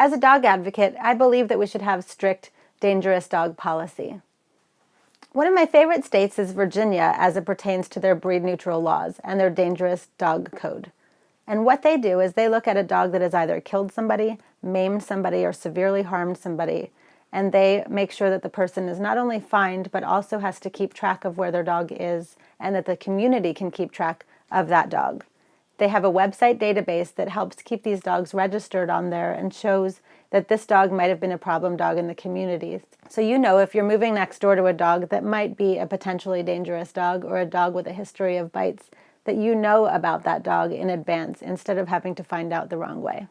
As a dog advocate, I believe that we should have strict dangerous dog policy. One of my favorite states is Virginia as it pertains to their breed neutral laws and their dangerous dog code. And what they do is they look at a dog that has either killed somebody, maimed somebody, or severely harmed somebody, and they make sure that the person is not only fined, but also has to keep track of where their dog is and that the community can keep track of that dog. They have a website database that helps keep these dogs registered on there and shows that this dog might have been a problem dog in the community. So you know if you're moving next door to a dog that might be a potentially dangerous dog or a dog with a history of bites, that you know about that dog in advance instead of having to find out the wrong way.